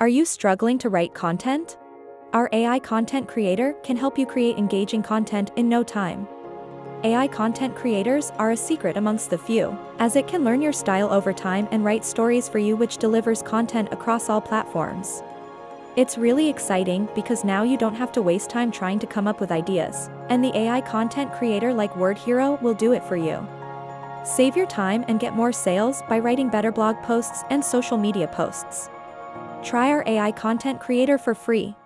Are you struggling to write content? Our AI content creator can help you create engaging content in no time. AI content creators are a secret amongst the few, as it can learn your style over time and write stories for you which delivers content across all platforms. It's really exciting because now you don't have to waste time trying to come up with ideas, and the AI content creator like Word Hero will do it for you. Save your time and get more sales by writing better blog posts and social media posts. Try our AI content creator for free.